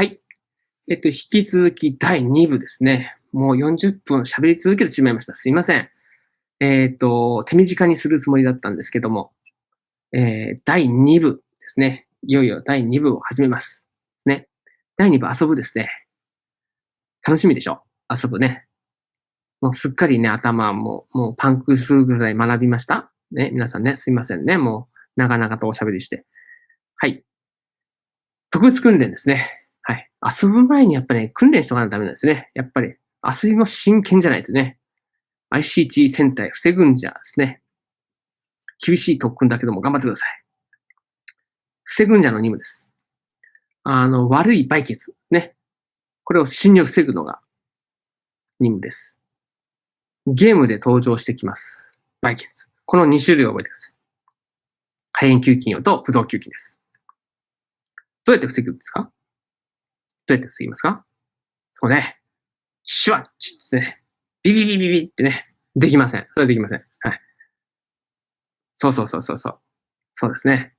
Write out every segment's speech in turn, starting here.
はい。えっと、引き続き第2部ですね。もう40分喋り続けてしまいました。すいません。えっ、と、手短にするつもりだったんですけども、えー、第2部ですね。いよいよ第2部を始めます。ね。第2部遊ぶですね。楽しみでしょ？遊ぶね。もうすっかりね、頭も、もうパンクするぐらい学びました？ね。皆さんね、すいませんね。もう、長々とおしゃべりして。はい。特別訓練ですね。遊ぶ前にやっぱり、ね、訓練しとかないとダメなんですね。やっぱり、遊びも真剣じゃないとね。ICT 戦隊防ぐんじゃですね。厳しい特訓だけども頑張ってください。防ぐんじゃの任務です。あの、悪いバイキンズ。ね。これを侵入防ぐのが任務です。ゲームで登場してきます。バイキンズ。この2種類を覚えてください。肺炎球菌用とブドウ球菌です。どうやって防ぐんですか？どうやって防ぎますか？そうね。シュワッチですね。ビビビビビってね。できません。それはできません。はい。そうそうそうそうそう。そうですね。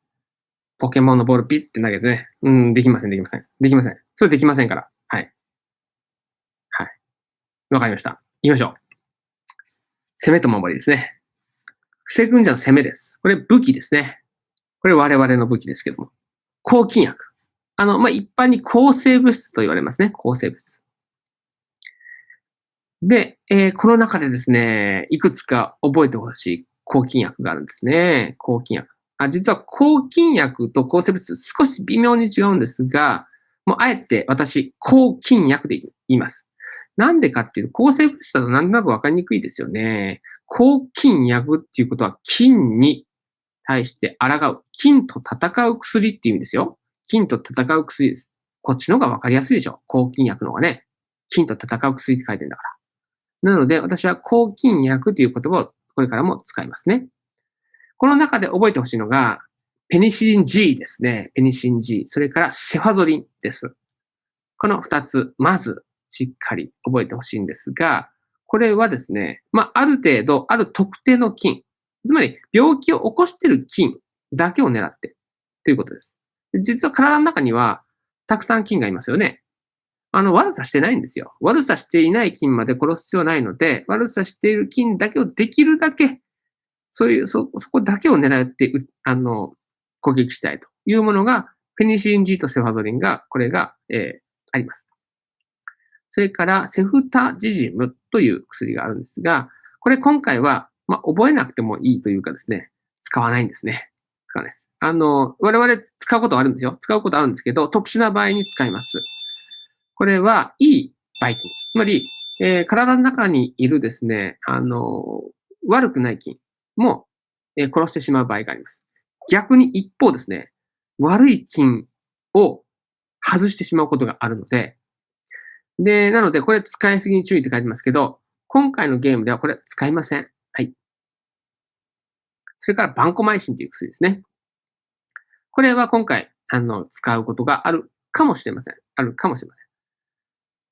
ポケモンのボールピッて投げてね。うん、できません、できません。できません。それできませんから。はい。はい。わかりました。行きましょう。攻めと守りですね。防ぐんじゃの攻めです。これ武器ですね。これ我々の武器ですけども。抗菌薬。あの、まあ、一般に抗生物質と言われますね。抗生物質。で、えー、この中でですね、いくつか覚えてほしい抗菌薬があるんですね。抗菌薬。あ実は抗菌薬と抗生物質少し微妙に違うんですが、もうあえて私、抗菌薬で言います。なんでかっていうと、抗生物質だとなんとなくわかりにくいですよね。抗菌薬っていうことは菌に対して抗う。菌と戦う薬っていう意味ですよ。菌と戦う薬です。こっちの方がわかりやすいでしょ。抗菌薬の方がね。菌と戦う薬って書いてるんだから。なので、私は抗菌薬という言葉をこれからも使いますね。この中で覚えてほしいのが、ペニシリン G ですね。ペニシリン G。それからセファゾリンです。この二つ、まずしっかり覚えてほしいんですが、これはですね、まあ、ある程度、ある特定の菌、つまり病気を起こしている菌だけを狙ってということです。実は体の中にはたくさん菌がいますよね。あの、悪さしてないんですよ。悪さしていない菌まで殺す必要ないので、悪さしている菌だけをできるだけ、そういう、そ、そこだけを狙って、あの、攻撃したいというものが、ペニシリン G とセファドリンが、これが、えー、あります。それから、セフタジジムという薬があるんですが、これ今回は、まあ、覚えなくてもいいというかですね、使わないんですね。使わないです。あの、我々使うことはあるんですよ。使うことあるんですけど、特殊な場合に使います。これは、いいバイキンつまり、えー、体の中にいるですね、あの、悪くない菌も、えー、殺してしまう場合があります。逆に一方ですね、悪い菌を外してしまうことがあるので、で、なので、これ使いすぎに注意って書いてますけど、今回のゲームではこれ使いません。それから、バンコマイシンという薬ですね。これは今回、あの、使うことがあるかもしれません。あるかもしれま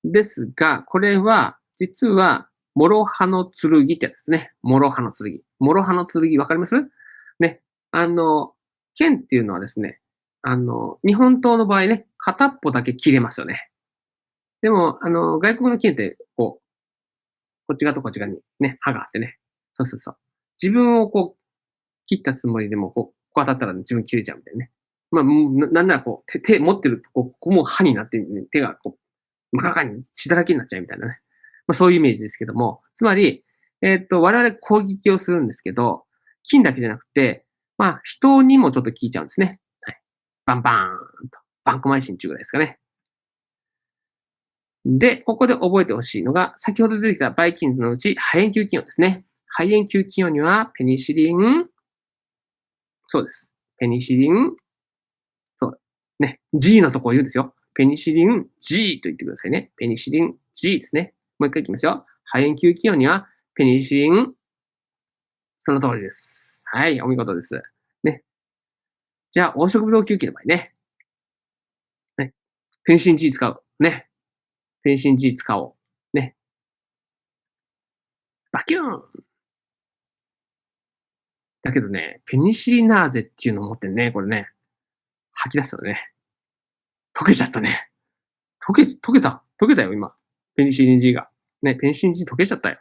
せん。ですが、これは、実は、諸刃の剣ってやつですね。諸刃の剣。諸刃の剣、わかります？ね。あの、剣っていうのはですね、あの、日本刀の場合ね、片っぽだけ切れますよね。でも、あの、外国の剣って、こう、こっち側とこっち側にね、刃があってね。そうそうそう。自分をこう、切ったつもりでも、こう、こう当たったら自分切れちゃうみたいなね。まあ、なんならこう、手、手持ってると、こ、ここも刃になって、ね、手がこう、真っ赤に血だらけになっちゃうみたいなね。まあ、そういうイメージですけども、つまり、えっ、ー、と、我々攻撃をするんですけど、菌だけじゃなくて、まあ、人にもちょっと効いちゃうんですね。はい。バンバーンと。バンコマイシン銃ぐらいですかね。で、ここで覚えてほしいのが、先ほど出てきたバイキンズのうち、肺炎球菌用ですね。肺炎球菌用には、ペニシリン、そうです。ペニシリン、そう。ね。G のとこを言うんですよ。ペニシリン G と言ってくださいね。ペニシリン G ですね。もう一回いきますよ。肺炎球菌用には、ペニシリン、その通りです。はい、お見事です。ね。じゃあ、黄色ブドウ球菌の場合ね。ね。ペニシリン G 使う。ね。ペニシン G 使おう。ね。バキューンだけどね、ペニシリナーゼっていうのを持ってね、これね、吐き出すとね、溶けちゃったね。溶け、溶けた。溶けたよ、今。ペニシリン G が。ね、ペニシリン G 溶けちゃったよ。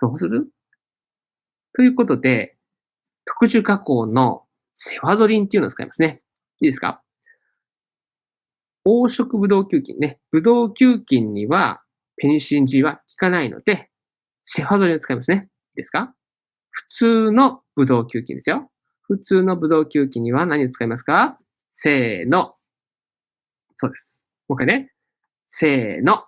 どうする？ということで、特殊加工のセファゾリンっていうのを使いますね。いいですか？黄色ブドウ球菌ね。ブドウ球菌にはペニシリン G は効かないので、セファゾリンを使いますね。いいですか？普通のブドウ球菌ですよ。普通のブドウ球菌には何を使いますか？せーの。そうです。もう一回ね。せーの。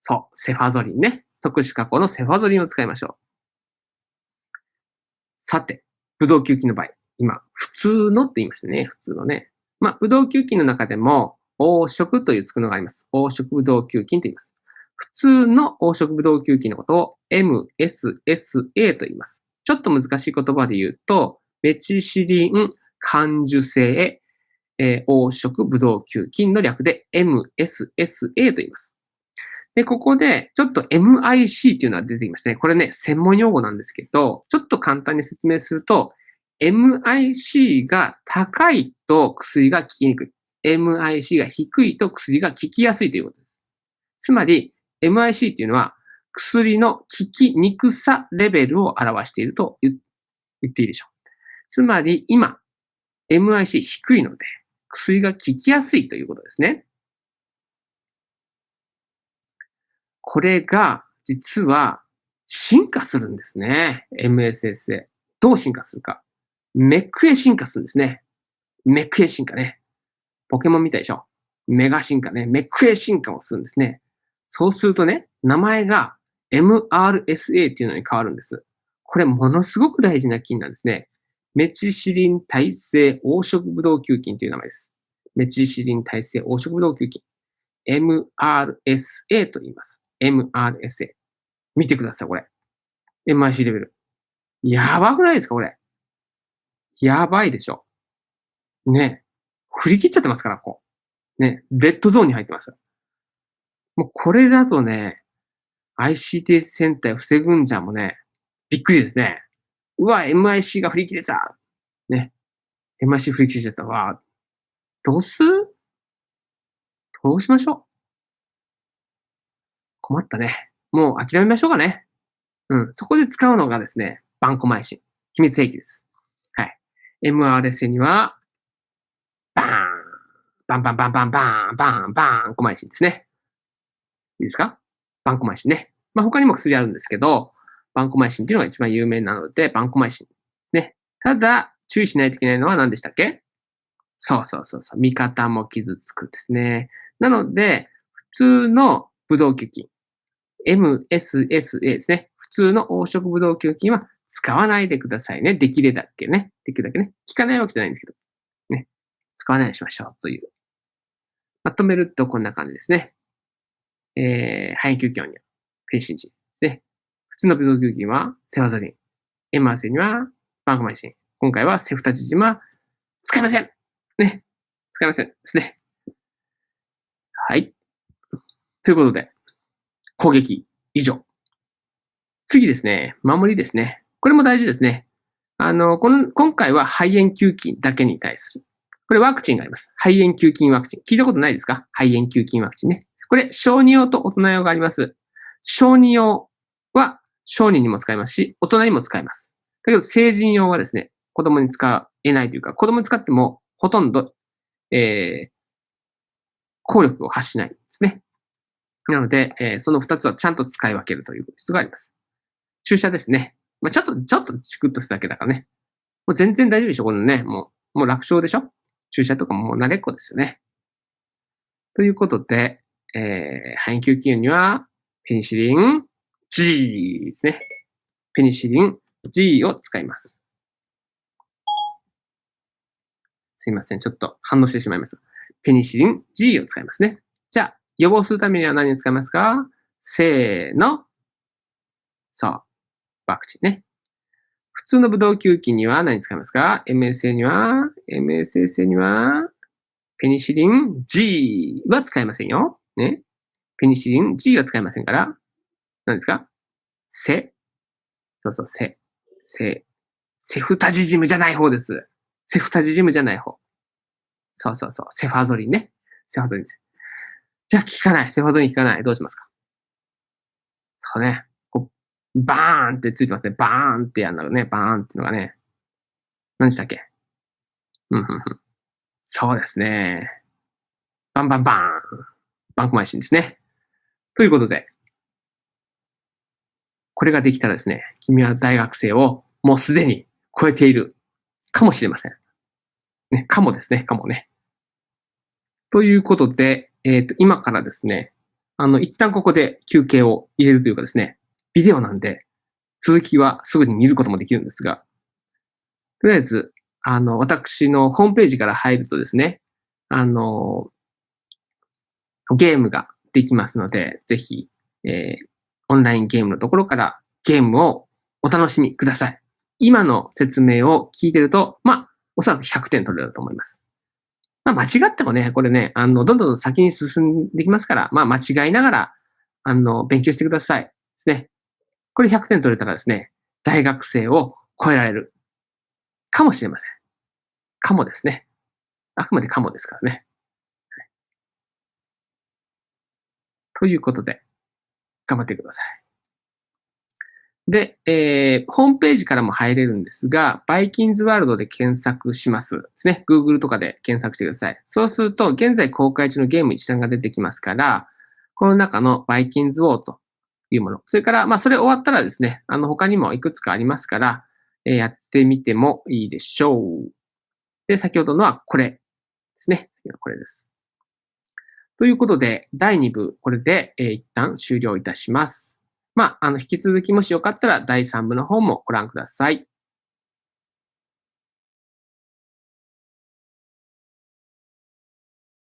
そう。セファゾリンね。特殊加工のセファゾリンを使いましょう。さて、ブドウ球菌の場合。今、普通のって言いましたね。普通のね。まあ、ブドウ球菌の中でも、黄色というつくのがあります。黄色ブドウ球菌と言います。普通の黄色ブドウ球菌のことを MSSA と言います。ちょっと難しい言葉で言うと、メチシリン感受性、えー、黄色ブドウ球菌の略で MSSA と言います。で、ここで、ちょっと MIC っていうのは出てきますね。これね、専門用語なんですけど、ちょっと簡単に説明すると、MIC が高いと薬が効きにくい。MIC が低いと薬が効きやすいということです。つまり、MIC っていうのは薬の効きにくさレベルを表していると言っていいでしょう。つまり、今、MIC 低いので、薬が効きやすいということですね。これが、実は、進化するんですね。MSSA。どう進化するか。メックへ進化するんですね。メックへ進化ね。ポケモンみたいでしょ。メガ進化ね。メックへ進化をするんですね。そうするとね、名前が MRSA っていうのに変わるんです。これものすごく大事な菌なんですね。メチシリン耐性黄色ブドウ球菌という名前です。メチシリン耐性黄色ブドウ球菌。MRSA と言います。MRSA。見てください、これ。MIC レベル。やばくないですか、これ。やばいでしょ。ね。振り切っちゃってますから、こう。ね。レッドゾーンに入ってます。もうこれだとね、ICT 戦隊防ぐんじゃもね、びっくりですね。うわ、MIC が振り切れた。ね。MIC 振り切れちゃったわ。どうすどうしましょう？困ったね。もう諦めましょうかね。うん。そこで使うのがですね、バンコマイシン。秘密兵器です。はい MRS には、バーン、バンバンバンバンバン、バンバン、コマイシンですね。いいですか？バンコマイシンね。まあ、他にも薬あるんですけど、バンコマイシンっていうのが一番有名なので、バンコマイシン。ね。ただ、注意しないといけないのは何でしたっけ？そうそうそうそう。味方も傷つくんですね。なので、普通のブドウ球菌。MSSA ですね。普通の黄色ブドウ球菌は使わないでくださいね。できるだけね。できるだけね。効かないわけじゃないんですけど。ね。使わないようにしましょうという。まとめるとこんな感じですね。えー、肺炎球菌にはフェンシンジですね。普通の病ド球菌はセファザリン。エマーセにはバンコマイシン。今回はセフタチジジマ使いません。ね。使いません。ですね。はい。ということで、攻撃以上。次ですね。守りですね。これも大事ですね。あの、この、今回は肺炎球菌だけに対する。これワクチンがあります。肺炎球菌ワクチン。聞いたことないですか？肺炎球菌ワクチンね。これ、小児用と大人用があります。小児用は小児にも使えますし、大人にも使えます。だけど、成人用はですね、子供に使えないというか、子供に使ってもほとんど、えー、効力を発しないんですね。なので、えー、その二つはちゃんと使い分けるという必要があります。注射ですね。まあ、ちょっと、ちょっとチクッとするだけだからね。もう全然大丈夫でしょこのね。もう、もう楽勝でしょ注射とかももう慣れっこですよね。ということで、えー、肺炎球菌には、ペニシリン G ですね。ペニシリン G を使います。すいません。ちょっと反応してしまいます。ペニシリン G を使いますね。じゃあ、予防するためには何を使いますか？せーの。そう。ワクチンね。普通のブドウ球菌には何使いますか ?MSA には、MSSA には、ペニシリン G は使いませんよ。ね。ペニシリン G は使いませんから、何ですか？セ。そうそう、セ。セ。セフタジジムじゃない方です。セフタジジムじゃない方。そうそうそう。セファゾリンね。セファゾリンです。じゃあ効かない。セファードに効かない。どうしますか？そうね。こう、バーンってついてますね。バーンってやるのね。バーンってのがね。何でしたっけ？うん、うん、うん。そうですね。バンバンバーン。バンクマイシンですね。ということで、これができたらですね、君は大学生をもうすでに超えているかもしれません。ね、かもですね、かもね。ということで、えっ、ー、と、今からですね、あの、一旦ここで休憩を入れるというかですね、ビデオなんで、続きはすぐに見ることもできるんですが、とりあえず、あの、私のホームページから入るとですね、あの、ゲームができますので、ぜひ、えー、オンラインゲームのところからゲームをお楽しみください。今の説明を聞いてると、まあ、おそらく100点取れると思います。まあ、間違ってもね、これね、あの、どんどん先に進んできますから、まあ、間違いながら、あの、勉強してください。ですね。これ100点取れたらですね、大学生を超えられる。かもしれません。かもですね。あくまでかもですからね。はい、ということで、頑張ってください。で、えー、ホームページからも入れるんですが、バイキンズワールドで検索しますですね。Google とかで検索してください。そうすると、現在公開中のゲーム一覧が出てきますから、この中のバイキンズウォーというもの。それから、まあ、それ終わったらですね、あの、他にもいくつかありますから、えー、やってみてもいいでしょう。で、先ほどのはこれですね。これです。ということで、第2部、これで、えー、一旦終了いたします。まあ、あの、引き続きもしよかったら第3部の方もご覧ください。